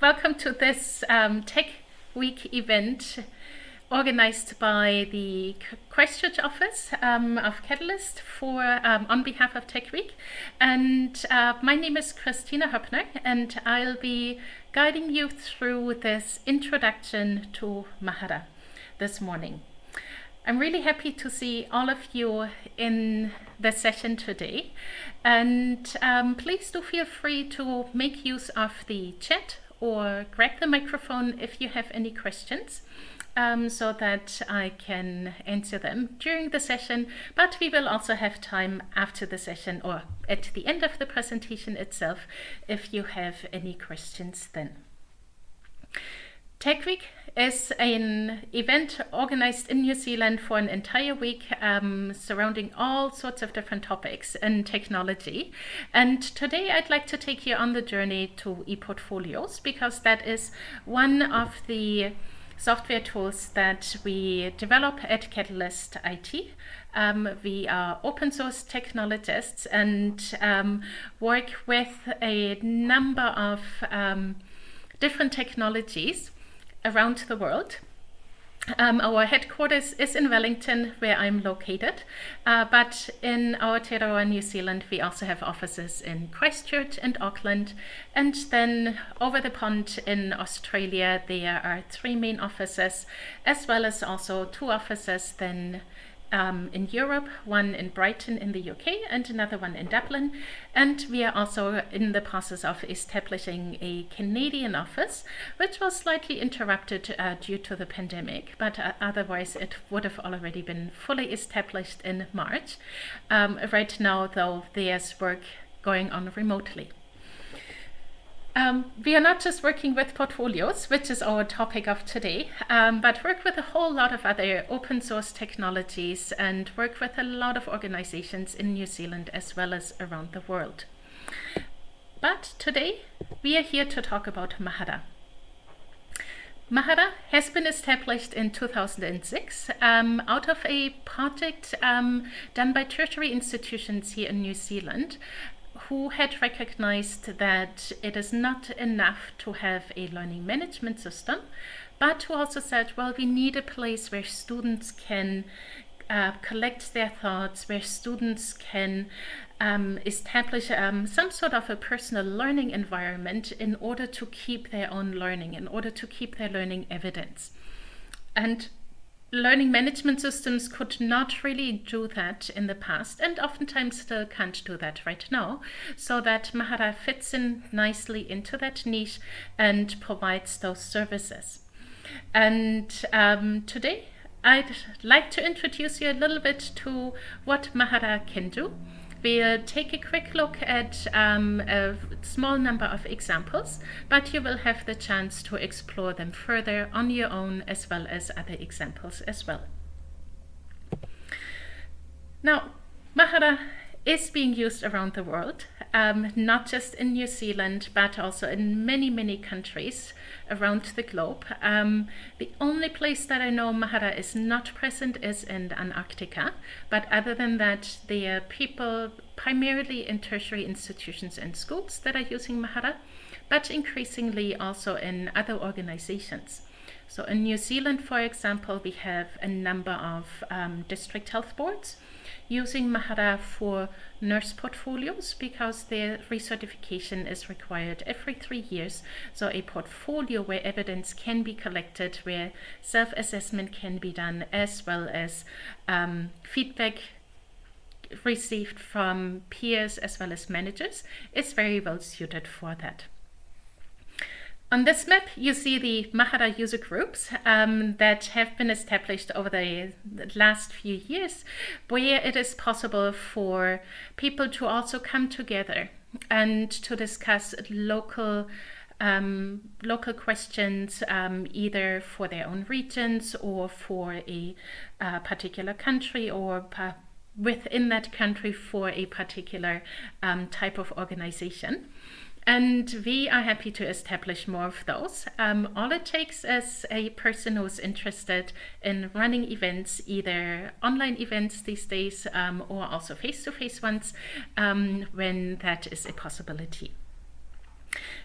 welcome to this um, Tech Week event organized by the Christchurch office um, of Catalyst for um, on behalf of Tech Week. And uh, my name is Kristina Hoeppner, and I'll be guiding you through this introduction to Mahara this morning. I'm really happy to see all of you in the session today. And um, please do feel free to make use of the chat or grab the microphone if you have any questions. Um, so that I can answer them during the session, but we will also have time after the session or at the end of the presentation itself if you have any questions then. Tech Week is an event organized in New Zealand for an entire week um, surrounding all sorts of different topics in technology. And today I'd like to take you on the journey to ePortfolios because that is one of the software tools that we develop at Catalyst IT. Um, we are open source technologists and um, work with a number of um, different technologies around the world. Um, our headquarters is in Wellington, where I'm located, uh, but in Aotearoa, New Zealand, we also have offices in Christchurch and Auckland, and then over the pond in Australia, there are three main offices, as well as also two offices then um, in Europe, one in Brighton in the UK and another one in Dublin. And we are also in the process of establishing a Canadian office, which was slightly interrupted uh, due to the pandemic, but uh, otherwise it would have already been fully established in March. Um, right now, though, there's work going on remotely. Um, we are not just working with portfolios, which is our topic of today, um, but work with a whole lot of other open source technologies and work with a lot of organizations in New Zealand as well as around the world. But today we are here to talk about Mahara. Mahara has been established in 2006 um, out of a project um, done by tertiary institutions here in New Zealand who had recognized that it is not enough to have a learning management system, but who also said, well, we need a place where students can uh, collect their thoughts, where students can um, establish um, some sort of a personal learning environment in order to keep their own learning, in order to keep their learning evidence. And learning management systems could not really do that in the past and oftentimes still can't do that right now. So that Mahara fits in nicely into that niche and provides those services. And um, today I'd like to introduce you a little bit to what Mahara can do We'll take a quick look at um, a small number of examples, but you will have the chance to explore them further on your own as well as other examples as well. Now, Mahara is being used around the world, um, not just in New Zealand, but also in many, many countries around the globe. Um, the only place that I know Mahara is not present is in Antarctica, but other than that, there are people primarily in tertiary institutions and schools that are using Mahara, but increasingly also in other organizations. So in New Zealand, for example, we have a number of um, district health boards using Mahara for nurse portfolios because their recertification is required every three years. So a portfolio where evidence can be collected, where self-assessment can be done, as well as um, feedback received from peers as well as managers is very well suited for that. On this map, you see the Mahara user groups um, that have been established over the last few years, where it is possible for people to also come together and to discuss local um, local questions, um, either for their own regions or for a uh, particular country or within that country for a particular um, type of organization. And we are happy to establish more of those. Um, all it takes is a person who's interested in running events, either online events these days um, or also face-to-face -face ones, um, when that is a possibility.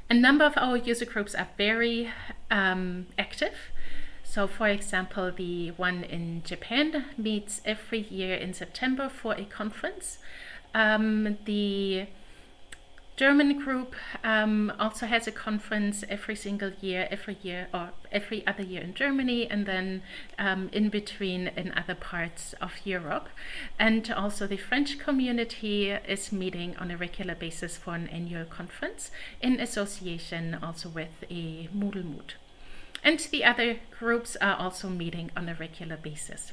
A number of our user groups are very um, active. So for example, the one in Japan meets every year in September for a conference. Um, the German group um, also has a conference every single year, every year or every other year in Germany, and then um, in between in other parts of Europe. And also the French community is meeting on a regular basis for an annual conference in association also with a Moodle Moot. And the other groups are also meeting on a regular basis.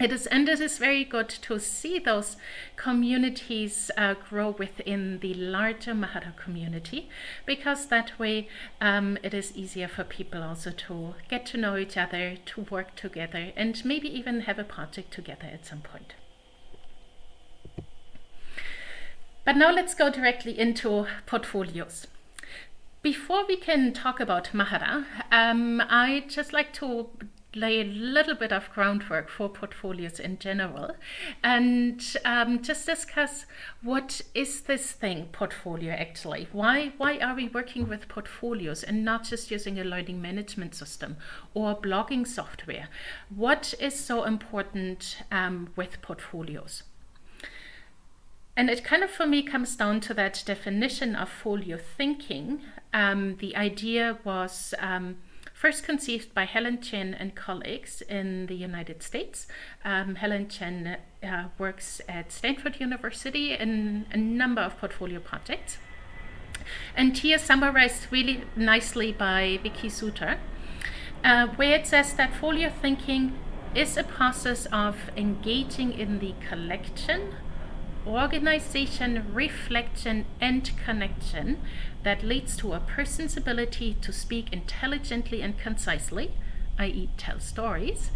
It is, and it is very good to see those communities uh, grow within the larger Mahara community, because that way um, it is easier for people also to get to know each other, to work together, and maybe even have a project together at some point. But now let's go directly into portfolios. Before we can talk about Mahara, um, I'd just like to lay a little bit of groundwork for portfolios in general and um, just discuss what is this thing portfolio actually? Why why are we working with portfolios and not just using a learning management system or blogging software? What is so important um, with portfolios? And it kind of for me comes down to that definition of folio thinking. Um, the idea was um, first conceived by Helen Chen and colleagues in the United States. Um, Helen Chen uh, works at Stanford University in a number of portfolio projects. And here summarized really nicely by Vicki Suter, uh, where it says that folio thinking is a process of engaging in the collection, organization, reflection, and connection that leads to a person's ability to speak intelligently and concisely, i.e. tell stories,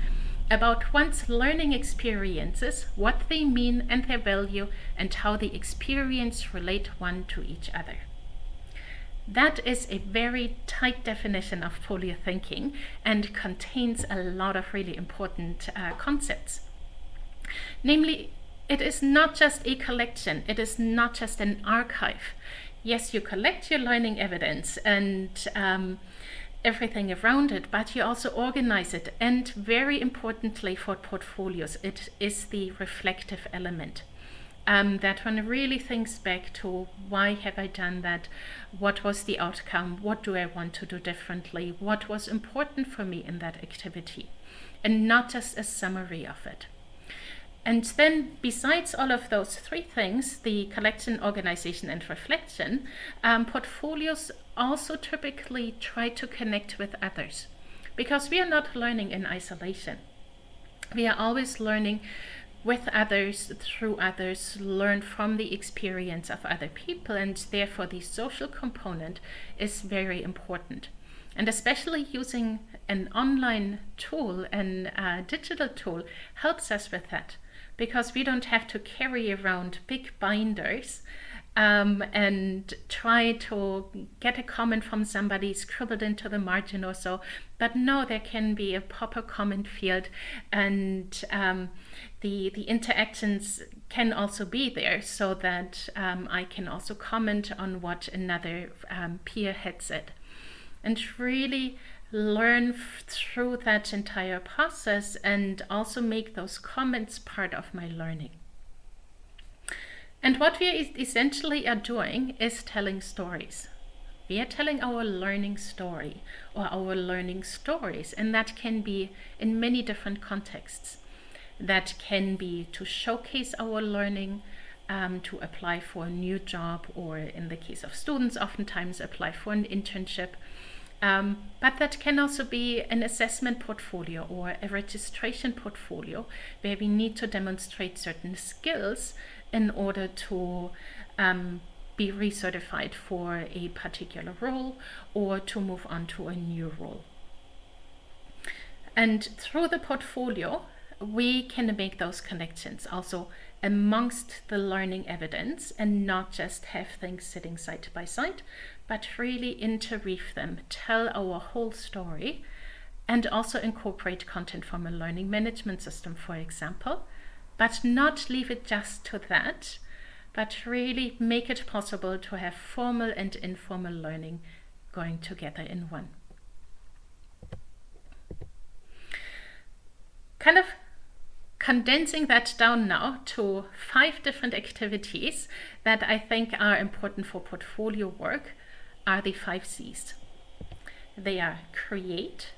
about one's learning experiences, what they mean and their value, and how the experience relate one to each other. That is a very tight definition of folio thinking and contains a lot of really important uh, concepts. Namely, it is not just a collection, it is not just an archive yes, you collect your learning evidence and um, everything around it, but you also organize it. And very importantly for portfolios, it is the reflective element. Um, that one really thinks back to why have I done that? What was the outcome? What do I want to do differently? What was important for me in that activity? And not just a summary of it. And then besides all of those three things, the collection, organization, and reflection, um, portfolios also typically try to connect with others because we are not learning in isolation. We are always learning with others, through others, learn from the experience of other people, and therefore the social component is very important. And especially using an online tool, an uh, digital tool, helps us with that because we don't have to carry around big binders um, and try to get a comment from somebody scribbled into the margin or so. But no, there can be a proper comment field and um, the, the interactions can also be there so that um, I can also comment on what another um, peer had said. And really learn through that entire process and also make those comments part of my learning. And what we essentially are doing is telling stories. We are telling our learning story or our learning stories, and that can be in many different contexts. That can be to showcase our learning, um, to apply for a new job, or in the case of students, oftentimes apply for an internship um, but that can also be an assessment portfolio or a registration portfolio where we need to demonstrate certain skills in order to um, be recertified for a particular role or to move on to a new role. And through the portfolio, we can make those connections also amongst the learning evidence and not just have things sitting side by side, but really interweave them, tell our whole story, and also incorporate content from a learning management system, for example, but not leave it just to that, but really make it possible to have formal and informal learning going together in one. Kind of condensing that down now to five different activities that I think are important for portfolio work are the five C's. They are create,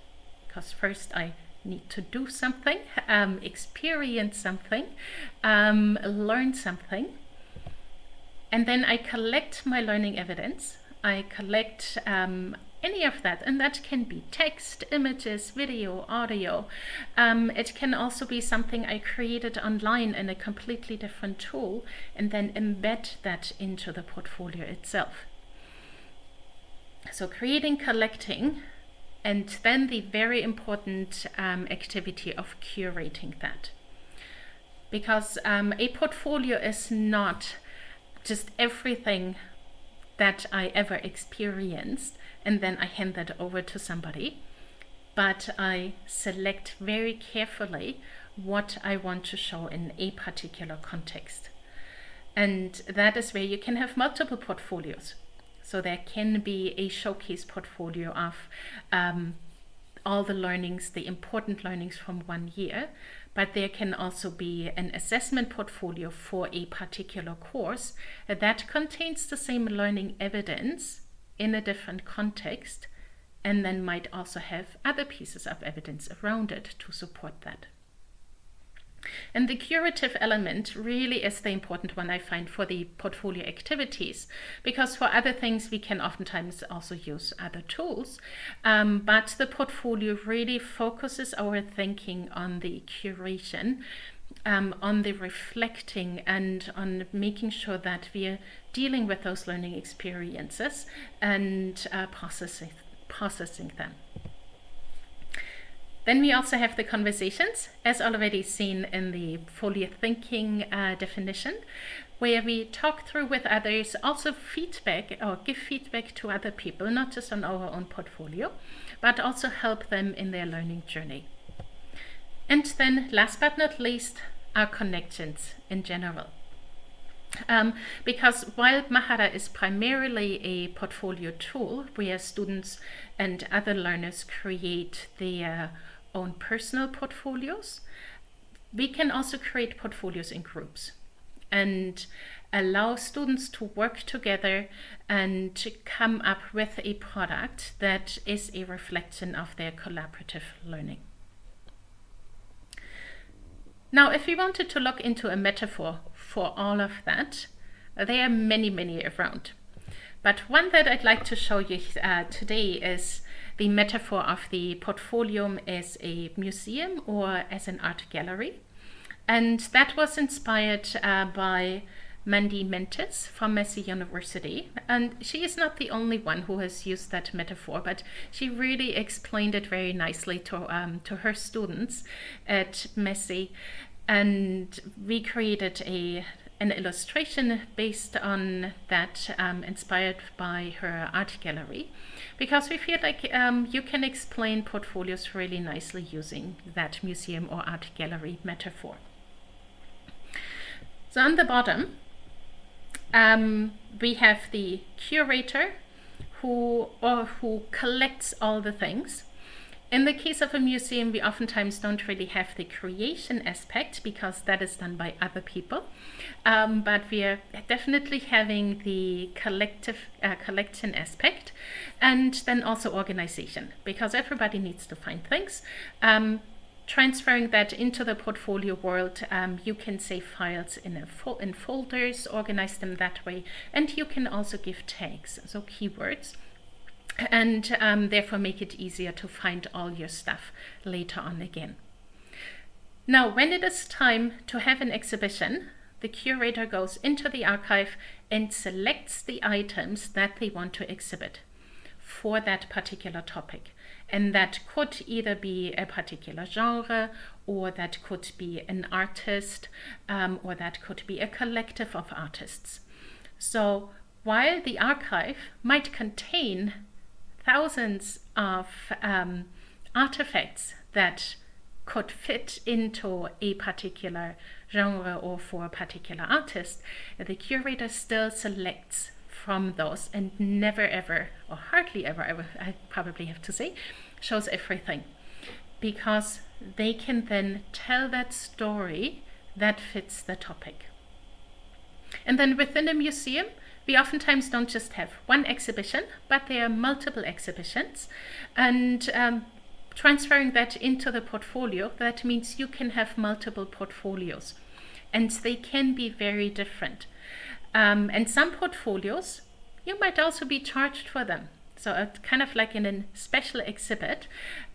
because first I need to do something, um, experience something, um, learn something, and then I collect my learning evidence. I collect um, any of that, and that can be text, images, video, audio. Um, it can also be something I created online in a completely different tool and then embed that into the portfolio itself. So creating, collecting, and then the very important um, activity of curating that. Because um, a portfolio is not just everything that I ever experienced and then I hand that over to somebody. But I select very carefully what I want to show in a particular context. And that is where you can have multiple portfolios. So there can be a showcase portfolio of um, all the learnings, the important learnings from one year, but there can also be an assessment portfolio for a particular course that contains the same learning evidence in a different context and then might also have other pieces of evidence around it to support that. And the curative element really is the important one I find for the portfolio activities, because for other things we can oftentimes also use other tools, um, but the portfolio really focuses our thinking on the curation, um, on the reflecting and on making sure that we're dealing with those learning experiences and uh, processing, processing them. Then we also have the conversations, as already seen in the folio thinking uh, definition, where we talk through with others, also feedback or give feedback to other people, not just on our own portfolio, but also help them in their learning journey. And then last but not least, our connections in general. Um, because while Mahara is primarily a portfolio tool where students and other learners create their own personal portfolios. We can also create portfolios in groups and allow students to work together and to come up with a product that is a reflection of their collaborative learning. Now, if we wanted to look into a metaphor for all of that, there are many, many around. But one that I'd like to show you uh, today is the metaphor of the portfolio as a museum or as an art gallery. And that was inspired uh, by Mandy Mentis from Massey University. And she is not the only one who has used that metaphor, but she really explained it very nicely to, um, to her students at Massey. And we created a an illustration based on that, um, inspired by her art gallery because we feel like um, you can explain portfolios really nicely using that museum or art gallery metaphor. So on the bottom, um, we have the curator who or who collects all the things in the case of a museum, we oftentimes don't really have the creation aspect because that is done by other people. Um, but we are definitely having the collective uh, collection aspect and then also organization because everybody needs to find things. Um, transferring that into the portfolio world, um, you can save files in, fo in folders, organize them that way, and you can also give tags, so keywords and um, therefore make it easier to find all your stuff later on again. Now, when it is time to have an exhibition, the curator goes into the archive and selects the items that they want to exhibit for that particular topic. And that could either be a particular genre, or that could be an artist, um, or that could be a collective of artists. So while the archive might contain thousands of um, artifacts that could fit into a particular genre or for a particular artist, the curator still selects from those and never ever, or hardly ever, I, I probably have to say, shows everything. Because they can then tell that story that fits the topic. And then within a museum, we oftentimes don't just have one exhibition, but there are multiple exhibitions. And um, transferring that into the portfolio, that means you can have multiple portfolios. And they can be very different. Um, and some portfolios, you might also be charged for them. So it's kind of like in a special exhibit.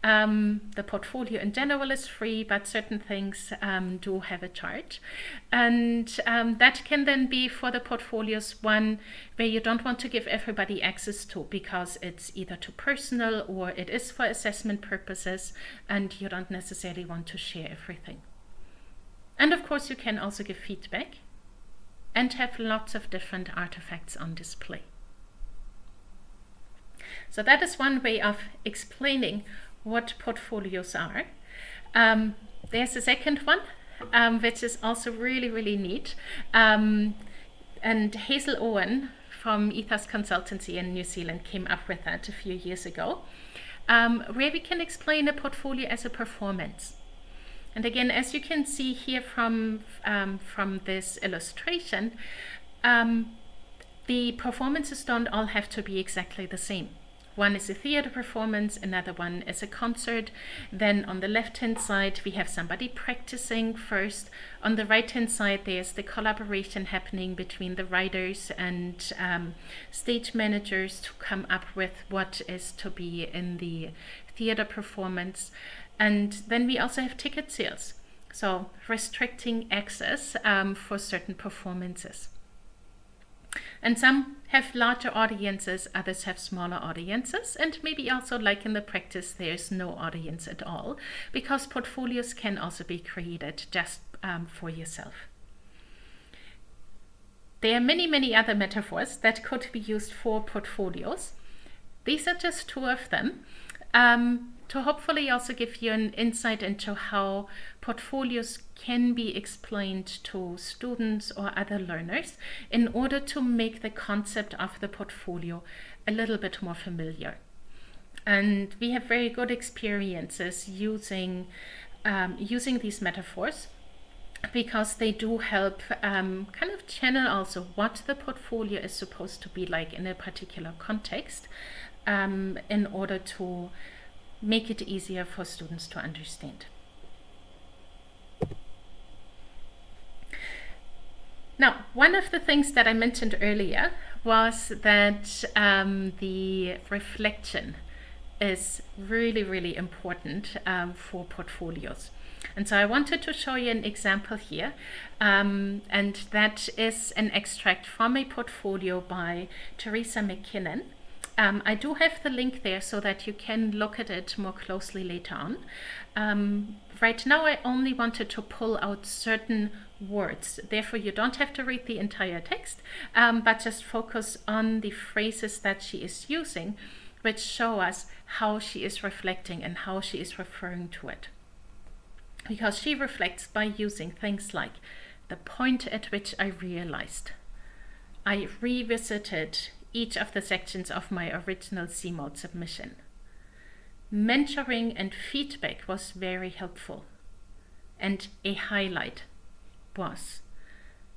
Um, the portfolio in general is free, but certain things um, do have a charge. And um, that can then be for the portfolios one where you don't want to give everybody access to because it's either too personal or it is for assessment purposes and you don't necessarily want to share everything. And of course, you can also give feedback and have lots of different artifacts on display. So that is one way of explaining what portfolios are. Um, there's a second one, um, which is also really, really neat. Um, and Hazel Owen from Ethos Consultancy in New Zealand came up with that a few years ago, um, where we can explain a portfolio as a performance. And again, as you can see here from, um, from this illustration, um, the performances don't all have to be exactly the same. One is a theater performance, another one is a concert. Then on the left hand side, we have somebody practicing first. On the right hand side, there's the collaboration happening between the writers and um, stage managers to come up with what is to be in the theater performance. And then we also have ticket sales. So restricting access um, for certain performances. And some have larger audiences, others have smaller audiences, and maybe also like in the practice, there's no audience at all, because portfolios can also be created just um, for yourself. There are many, many other metaphors that could be used for portfolios. These are just two of them. Um, to hopefully also give you an insight into how portfolios can be explained to students or other learners in order to make the concept of the portfolio a little bit more familiar. And we have very good experiences using, um, using these metaphors because they do help um, kind of channel also what the portfolio is supposed to be like in a particular context um, in order to make it easier for students to understand. Now, one of the things that I mentioned earlier was that um, the reflection is really, really important um, for portfolios. And so I wanted to show you an example here, um, and that is an extract from a portfolio by Teresa MacKinnon. Um, I do have the link there so that you can look at it more closely later on. Um, right now I only wanted to pull out certain words. Therefore, you don't have to read the entire text, um, but just focus on the phrases that she is using, which show us how she is reflecting and how she is referring to it. Because she reflects by using things like the point at which I realized. I revisited each of the sections of my original CMALT submission. Mentoring and feedback was very helpful. And a highlight was,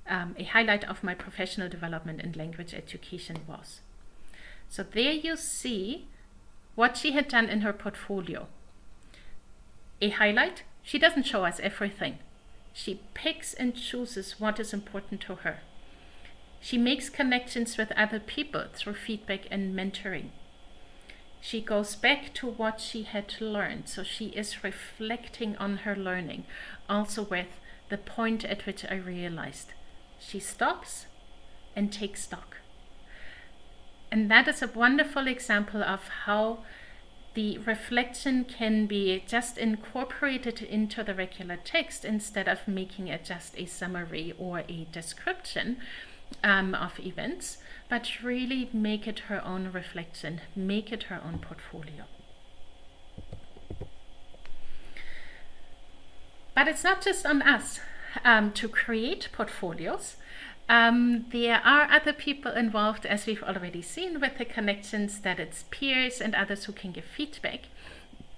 um, a highlight of my professional development in language education was. So there you see what she had done in her portfolio. A highlight, she doesn't show us everything. She picks and chooses what is important to her. She makes connections with other people through feedback and mentoring. She goes back to what she had learned, so she is reflecting on her learning, also with the point at which I realized. She stops and takes stock. And that is a wonderful example of how the reflection can be just incorporated into the regular text instead of making it just a summary or a description um, of events, but really make it her own reflection, make it her own portfolio. but it's not just on us um, to create portfolios. Um, there are other people involved, as we've already seen with the connections, that it's peers and others who can give feedback.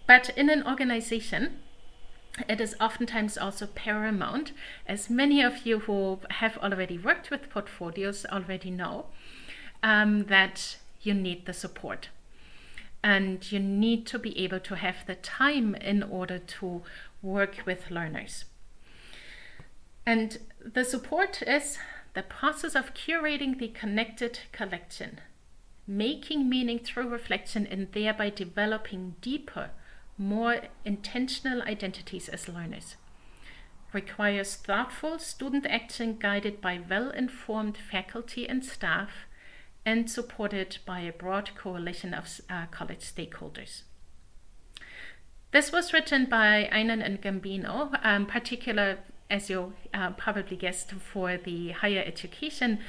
But in an organization, it is oftentimes also paramount, as many of you who have already worked with portfolios already know, um, that you need the support. And you need to be able to have the time in order to work with learners. And the support is the process of curating the connected collection, making meaning through reflection and thereby developing deeper, more intentional identities as learners. Requires thoughtful student action guided by well-informed faculty and staff and supported by a broad coalition of uh, college stakeholders. This was written by Eynon and Gambino, um, particular as you uh, probably guessed, for the higher education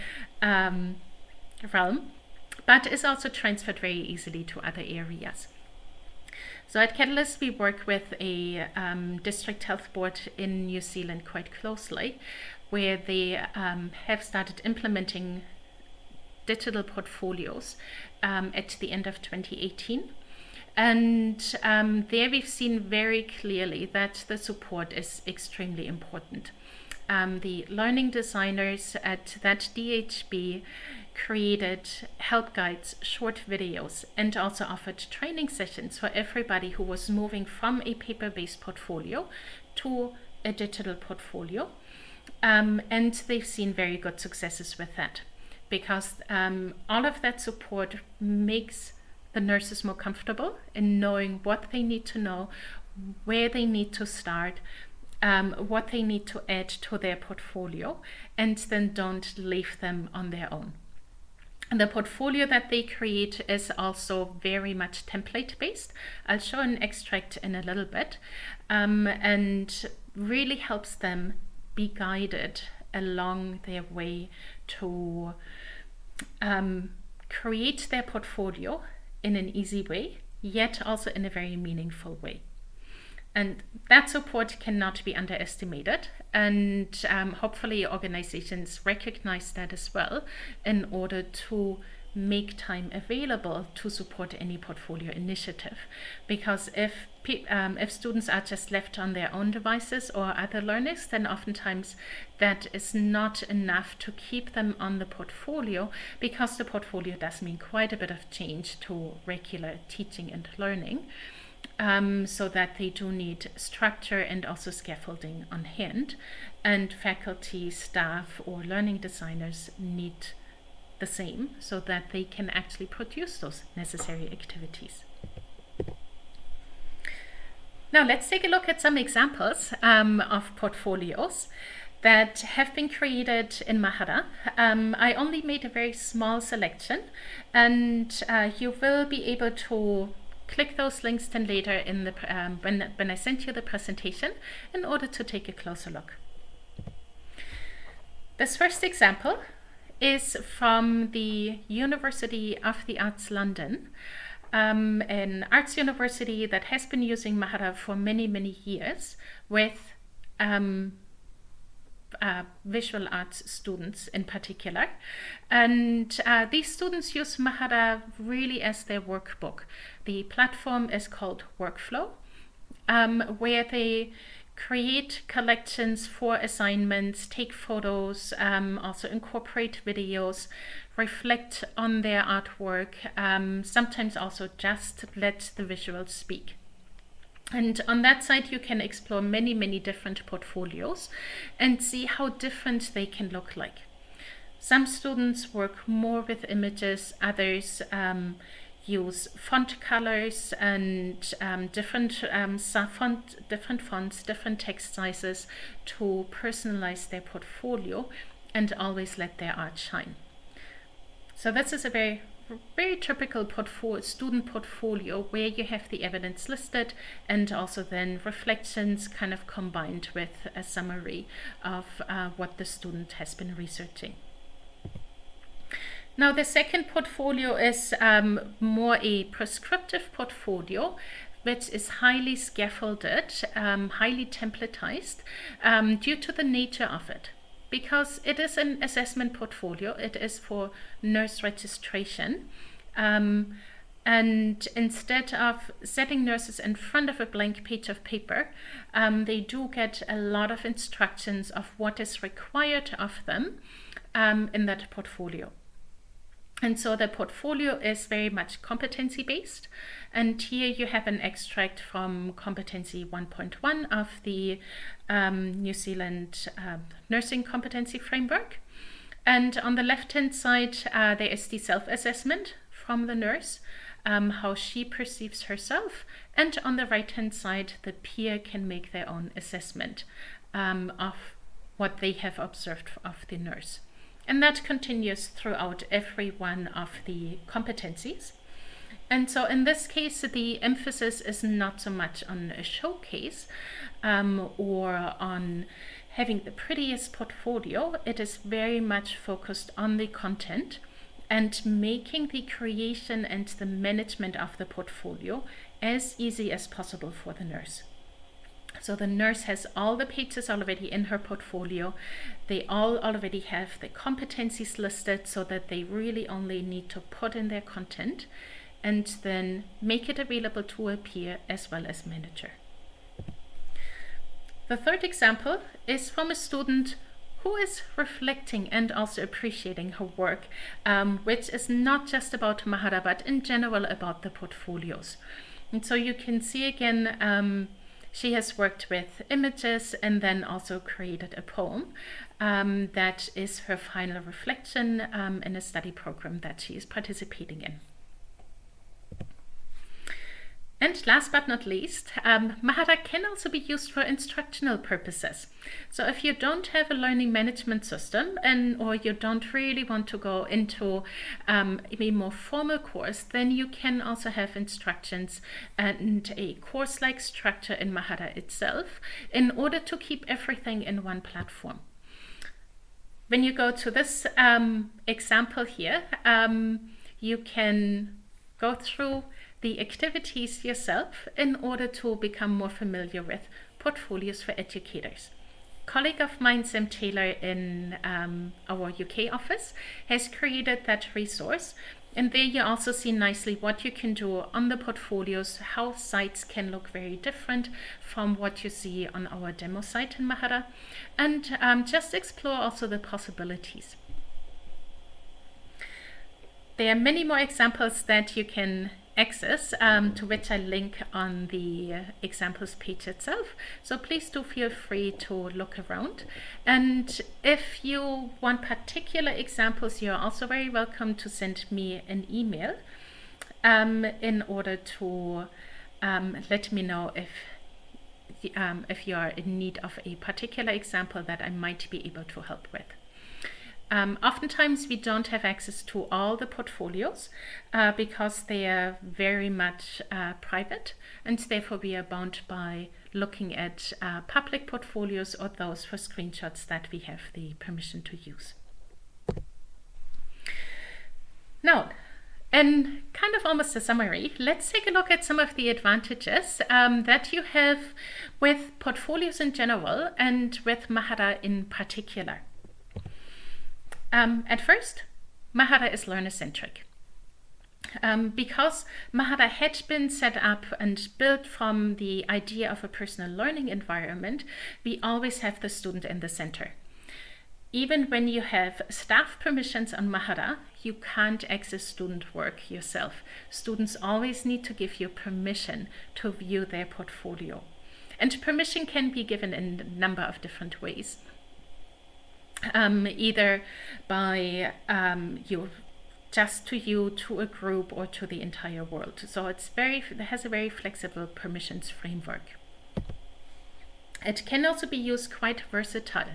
um, realm, but is also transferred very easily to other areas. So at Catalyst, we work with a um, district health board in New Zealand quite closely, where they um, have started implementing digital portfolios um, at the end of 2018. And um, there we've seen very clearly that the support is extremely important. Um, the learning designers at that DHB created help guides, short videos, and also offered training sessions for everybody who was moving from a paper-based portfolio to a digital portfolio. Um, and they've seen very good successes with that because um, all of that support makes the nurses more comfortable in knowing what they need to know, where they need to start, um, what they need to add to their portfolio, and then don't leave them on their own. The portfolio that they create is also very much template based. I'll show an extract in a little bit um, and really helps them be guided along their way to um, create their portfolio in an easy way, yet also in a very meaningful way. And that support cannot be underestimated. And um, hopefully organizations recognize that as well in order to make time available to support any portfolio initiative. Because if um, if students are just left on their own devices or other learners, then oftentimes that is not enough to keep them on the portfolio because the portfolio does mean quite a bit of change to regular teaching and learning. Um, so that they do need structure and also scaffolding on hand. And faculty, staff, or learning designers need the same so that they can actually produce those necessary activities. Now let's take a look at some examples um, of portfolios that have been created in Mahara. Um, I only made a very small selection and uh, you will be able to click those links then later in the um, when, when I send you the presentation in order to take a closer look. This first example is from the University of the Arts London, um, an arts university that has been using Mahara for many, many years with um, uh, visual arts students in particular. And uh, these students use Mahara really as their workbook. The platform is called Workflow, um, where they create collections for assignments, take photos, um, also incorporate videos, reflect on their artwork, um, sometimes also just let the visuals speak. And on that side, you can explore many, many different portfolios and see how different they can look like. Some students work more with images, others um, use font colors and um, different um, font, different fonts, different text sizes to personalize their portfolio and always let their art shine. So this is a very very typical portfolio, student portfolio where you have the evidence listed and also then reflections kind of combined with a summary of uh, what the student has been researching. Now the second portfolio is um, more a prescriptive portfolio which is highly scaffolded, um, highly templatized um, due to the nature of it. Because it is an assessment portfolio, it is for nurse registration. Um, and instead of setting nurses in front of a blank page of paper, um, they do get a lot of instructions of what is required of them um, in that portfolio. And so the portfolio is very much competency based. And here you have an extract from competency 1.1 of the um, New Zealand uh, nursing competency framework. And on the left hand side, uh, there is the self assessment from the nurse, um, how she perceives herself. And on the right hand side, the peer can make their own assessment um, of what they have observed of the nurse. And that continues throughout every one of the competencies. And so in this case, the emphasis is not so much on a showcase um, or on having the prettiest portfolio. It is very much focused on the content and making the creation and the management of the portfolio as easy as possible for the nurse. So the nurse has all the pages already in her portfolio. They all already have the competencies listed so that they really only need to put in their content and then make it available to a peer as well as manager. The third example is from a student who is reflecting and also appreciating her work, um, which is not just about Mahara, but in general about the portfolios. And so you can see again um, she has worked with images and then also created a poem um, that is her final reflection um, in a study program that she is participating in. And last but not least, um, Mahara can also be used for instructional purposes. So if you don't have a learning management system and or you don't really want to go into um, a more formal course, then you can also have instructions and a course-like structure in Mahara itself in order to keep everything in one platform. When you go to this um, example here, um, you can go through the activities yourself in order to become more familiar with portfolios for educators. Colleague of mine, Sam Taylor, in um, our UK office, has created that resource. And there you also see nicely what you can do on the portfolios, how sites can look very different from what you see on our demo site in Mahara, and um, just explore also the possibilities. There are many more examples that you can access um, to which I link on the examples page itself. So please do feel free to look around. And if you want particular examples, you're also very welcome to send me an email um, in order to um, let me know if um, if you are in need of a particular example that I might be able to help with. Um, oftentimes we don't have access to all the portfolios uh, because they are very much uh, private and therefore we are bound by looking at uh, public portfolios or those for screenshots that we have the permission to use. Now, and kind of almost a summary, let's take a look at some of the advantages um, that you have with portfolios in general and with Mahara in particular. Um, at first, Mahara is learner-centric. Um, because Mahara had been set up and built from the idea of a personal learning environment, we always have the student in the center. Even when you have staff permissions on Mahara, you can't access student work yourself. Students always need to give you permission to view their portfolio. And permission can be given in a number of different ways um, either by um, you just to you, to a group, or to the entire world. So it's very it has a very flexible permissions framework. It can also be used quite versatile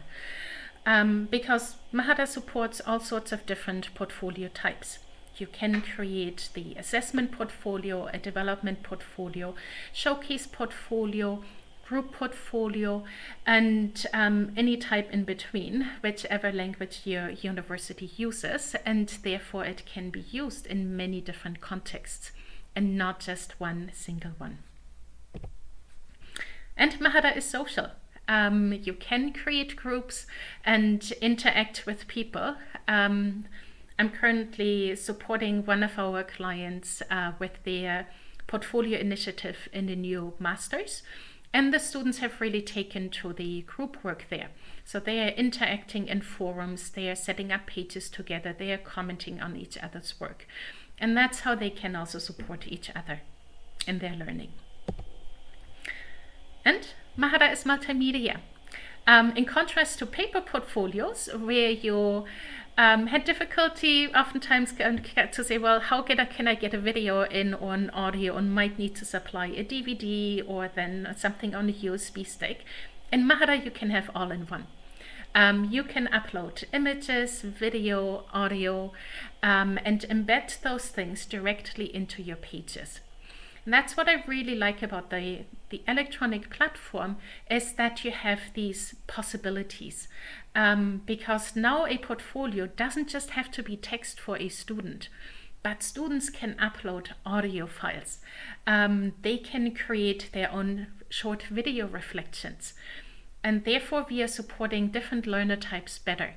um, because Mahara supports all sorts of different portfolio types. You can create the assessment portfolio, a development portfolio, showcase portfolio, group portfolio, and um, any type in between, whichever language your university uses, and therefore it can be used in many different contexts and not just one single one. And Mahara is social. Um, you can create groups and interact with people. Um, I'm currently supporting one of our clients uh, with their portfolio initiative in the new masters. And the students have really taken to the group work there. So they are interacting in forums, they are setting up pages together, they are commenting on each other's work. And that's how they can also support each other in their learning. And Mahara is multimedia. Um, in contrast to paper portfolios, where you um, had difficulty oftentimes to say, well, how can I, can I get a video in on audio and might need to supply a DVD or then something on a USB stick. In Mahara, you can have all in one. Um, you can upload images, video, audio, um, and embed those things directly into your pages. And that's what I really like about the, the electronic platform is that you have these possibilities. Um, because now a portfolio doesn't just have to be text for a student, but students can upload audio files. Um, they can create their own short video reflections. And therefore we are supporting different learner types better.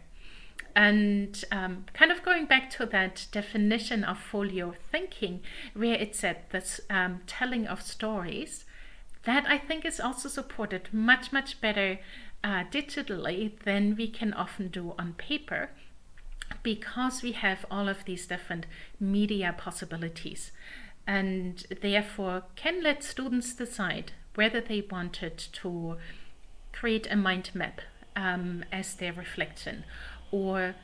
And um, kind of going back to that definition of folio thinking, where it said this um, telling of stories, that I think is also supported much, much better uh, digitally than we can often do on paper because we have all of these different media possibilities. And therefore can let students decide whether they wanted to create a mind map um, as their reflection or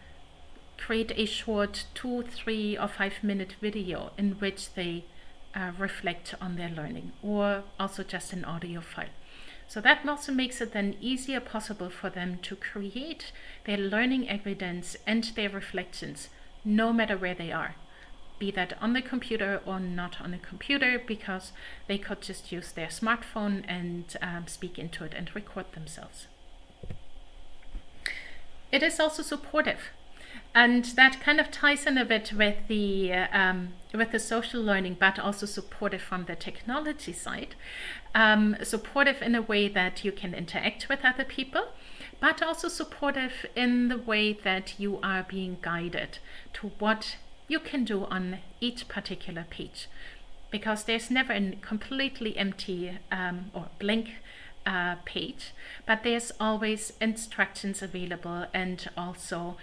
create a short two, three or five minute video in which they uh, reflect on their learning or also just an audio file. So that also makes it then easier possible for them to create their learning evidence and their reflections no matter where they are be that on the computer or not on the computer because they could just use their smartphone and um, speak into it and record themselves. It is also supportive and that kind of ties in a bit with the um, with the social learning, but also supportive from the technology side. Um, supportive in a way that you can interact with other people, but also supportive in the way that you are being guided to what you can do on each particular page because there's never a completely empty um, or blank uh, page, but there's always instructions available and also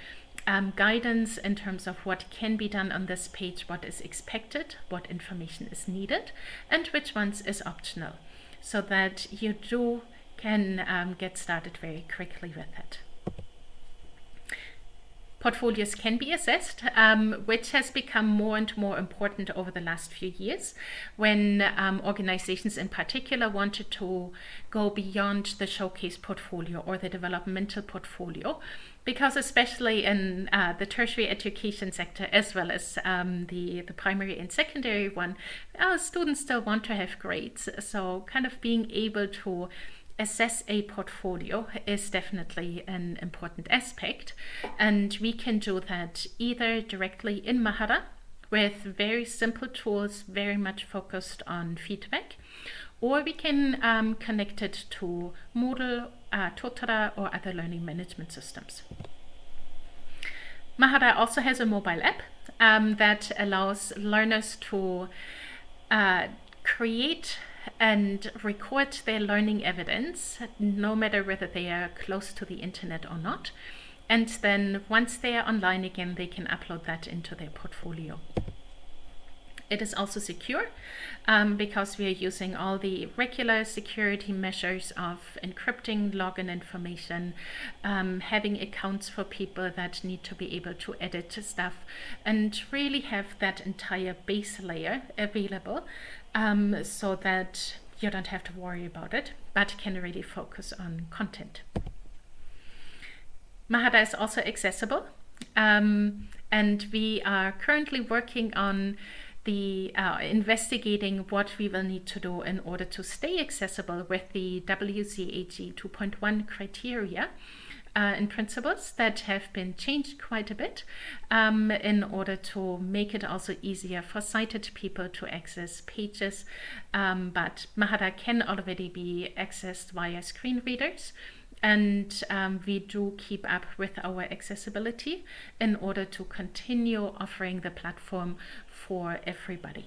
um, guidance in terms of what can be done on this page, what is expected, what information is needed, and which ones is optional, so that you do can um, get started very quickly with it portfolios can be assessed, um, which has become more and more important over the last few years when um, organizations in particular wanted to go beyond the showcase portfolio or the developmental portfolio because especially in uh, the tertiary education sector as well as um, the, the primary and secondary one, uh, students still want to have grades. So kind of being able to assess a portfolio is definitely an important aspect and we can do that either directly in Mahara with very simple tools very much focused on feedback or we can um, connect it to Moodle, uh, Totara or other learning management systems. Mahara also has a mobile app um, that allows learners to uh, create and record their learning evidence, no matter whether they are close to the internet or not. And then once they are online again, they can upload that into their portfolio. It is also secure um, because we are using all the regular security measures of encrypting login information, um, having accounts for people that need to be able to edit stuff, and really have that entire base layer available um, so that you don't have to worry about it, but can really focus on content. Mahara is also accessible, um, and we are currently working on the uh, investigating what we will need to do in order to stay accessible with the WCAG 2.1 criteria uh, principles that have been changed quite a bit um, in order to make it also easier for sighted people to access pages. Um, but Mahara can already be accessed via screen readers and um, we do keep up with our accessibility in order to continue offering the platform for everybody.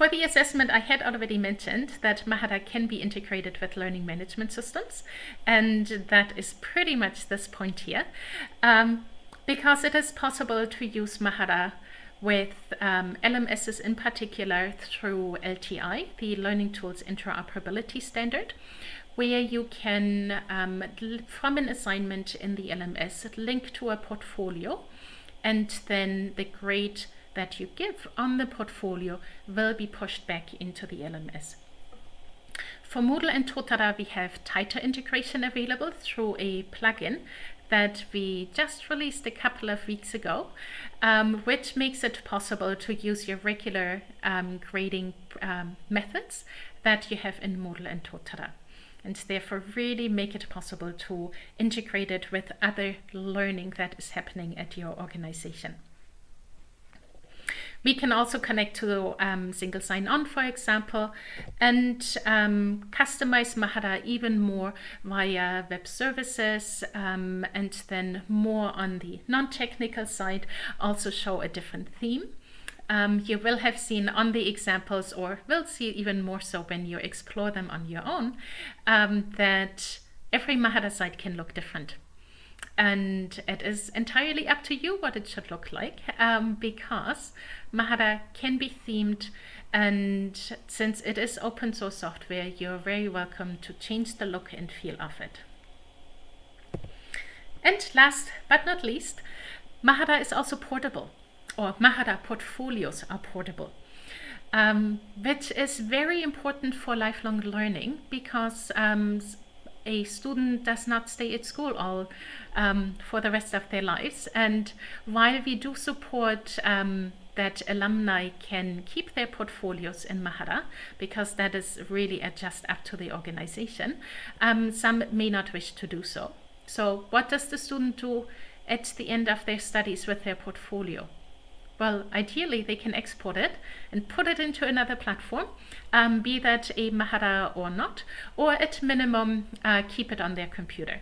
For the assessment, I had already mentioned that Mahara can be integrated with learning management systems, and that is pretty much this point here, um, because it is possible to use Mahara with um, LMSs in particular through LTI, the Learning Tools Interoperability Standard, where you can, um, from an assignment in the LMS, link to a portfolio, and then the grade that you give on the portfolio will be pushed back into the LMS. For Moodle and Totara, we have tighter integration available through a plugin that we just released a couple of weeks ago, um, which makes it possible to use your regular um, grading um, methods that you have in Moodle and Totara and therefore really make it possible to integrate it with other learning that is happening at your organization. We can also connect to um, single sign-on, for example, and um, customize Mahara even more via web services, um, and then more on the non-technical side, also show a different theme. Um, you will have seen on the examples, or will see even more so when you explore them on your own, um, that every Mahara site can look different and it is entirely up to you what it should look like um, because Mahara can be themed and since it is open source software you're very welcome to change the look and feel of it. And last but not least, Mahara is also portable or Mahara portfolios are portable. Um, which is very important for lifelong learning because um, a student does not stay at school all um, for the rest of their lives. And while we do support um, that alumni can keep their portfolios in Mahara, because that is really just up to the organization, um, some may not wish to do so. So what does the student do at the end of their studies with their portfolio? Well, ideally they can export it and put it into another platform, um, be that a Mahara or not, or at minimum uh, keep it on their computer.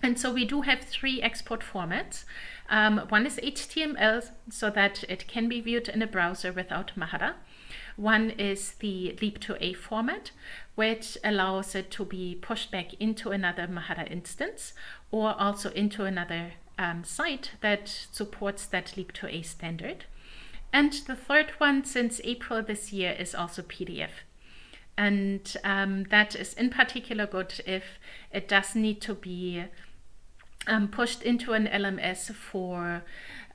And so we do have three export formats. Um, one is HTML so that it can be viewed in a browser without Mahara. One is the Leap2A format, which allows it to be pushed back into another Mahara instance or also into another um, site that supports that Leap2A standard. And the third one since April this year is also PDF. And um, that is in particular good if it does need to be um, pushed into an LMS for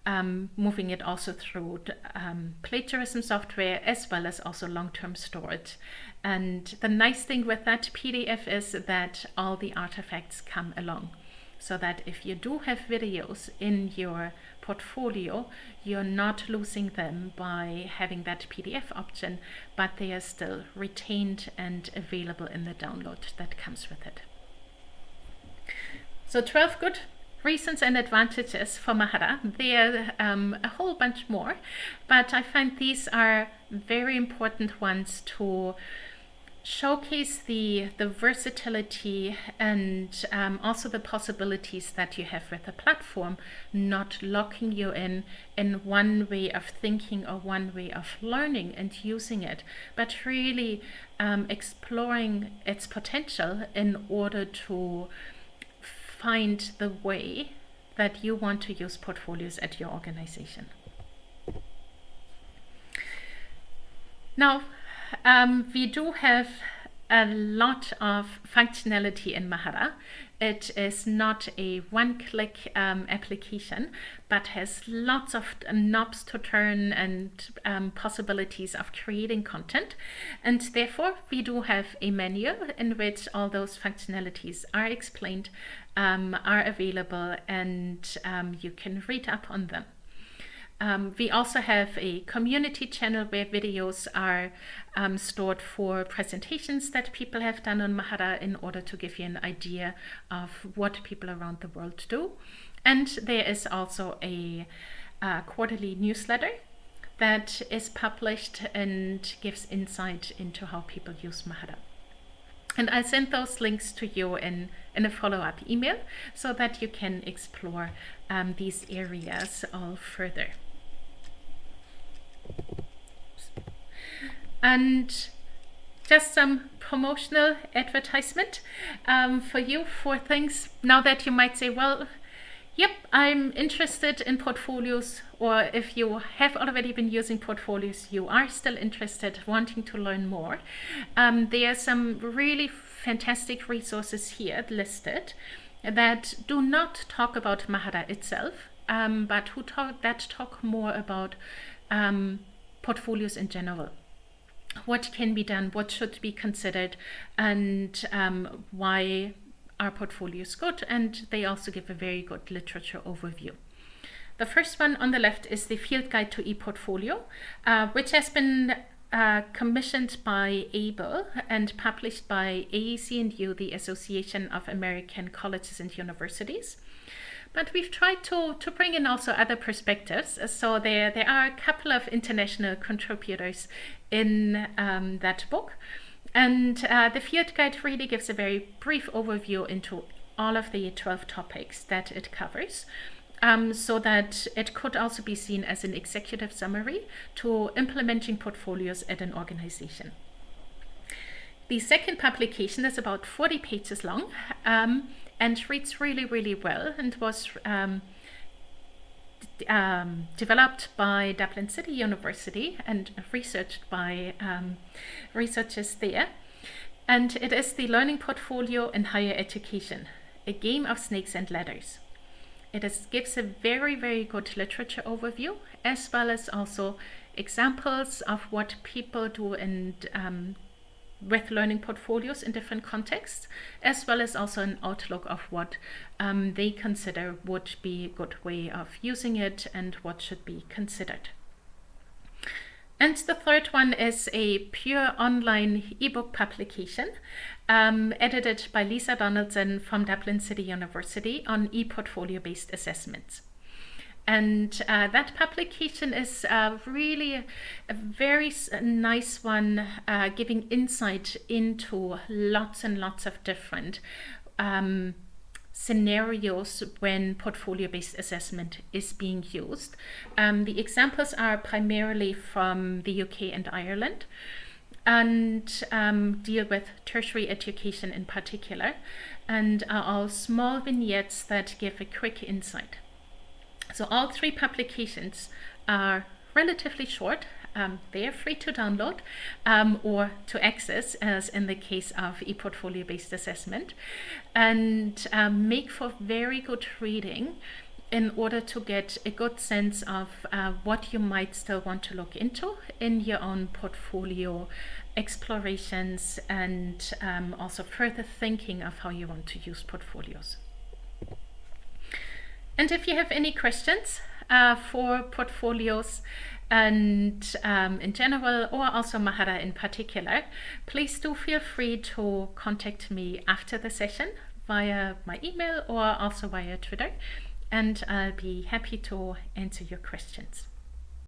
um, moving it also through um, plagiarism software as well as also long-term storage. And the nice thing with that PDF is that all the artifacts come along so that if you do have videos in your portfolio, you're not losing them by having that PDF option, but they are still retained and available in the download that comes with it. So 12 good reasons and advantages for Mahara. There are um, a whole bunch more, but I find these are very important ones to showcase the, the versatility and um, also the possibilities that you have with the platform, not locking you in in one way of thinking or one way of learning and using it, but really um, exploring its potential in order to find the way that you want to use portfolios at your organization. Now, um, we do have a lot of functionality in Mahara. It is not a one-click um, application, but has lots of knobs to turn and um, possibilities of creating content. And therefore, we do have a menu in which all those functionalities are explained, um, are available, and um, you can read up on them. Um, we also have a community channel where videos are um, stored for presentations that people have done on Mahara in order to give you an idea of what people around the world do. And there is also a, a quarterly newsletter that is published and gives insight into how people use Mahara. And I'll send those links to you in, in a follow-up email so that you can explore um, these areas all further. And just some promotional advertisement um, for you for things now that you might say, well, yep, I'm interested in portfolios, or if you have already been using portfolios, you are still interested, wanting to learn more. Um, there are some really fantastic resources here listed that do not talk about Mahara itself, um, but who talk, that talk more about um, portfolios in general. What can be done, what should be considered, and um, why are portfolios good. And they also give a very good literature overview. The first one on the left is the Field Guide to ePortfolio, uh, which has been uh, commissioned by AAEEBL and published by AAC&U, the Association of American Colleges and Universities. But we've tried to, to bring in also other perspectives. So there, there are a couple of international contributors in um, that book. And uh, the Field Guide really gives a very brief overview into all of the 12 topics that it covers um, so that it could also be seen as an executive summary to implementing portfolios at an organization. The second publication is about 40 pages long um, and reads really, really well and was um, um, developed by Dublin City University and researched by um, researchers there. And it is the Learning Portfolio in Higher Education, a game of snakes and ladders. It is, gives a very, very good literature overview, as well as also examples of what people do and um, with learning portfolios in different contexts, as well as also an outlook of what um, they consider would be a good way of using it and what should be considered. And the third one is a pure online ebook publication um, edited by Lisa Donaldson from Dublin City University on e-portfolio based assessments. And uh, that publication is uh, really a, a very nice one, uh, giving insight into lots and lots of different um, scenarios when portfolio-based assessment is being used. Um, the examples are primarily from the UK and Ireland and um, deal with tertiary education in particular and are all small vignettes that give a quick insight. So all three publications are relatively short. Um, they are free to download um, or to access as in the case of ePortfolio based assessment and um, make for very good reading in order to get a good sense of uh, what you might still want to look into in your own portfolio explorations and um, also further thinking of how you want to use portfolios. And if you have any questions uh, for portfolios and um, in general or also Mahara in particular, please do feel free to contact me after the session via my email or also via Twitter and I'll be happy to answer your questions.